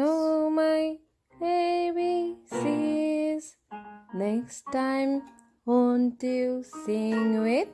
know my ABCs. Next time, won't you sing with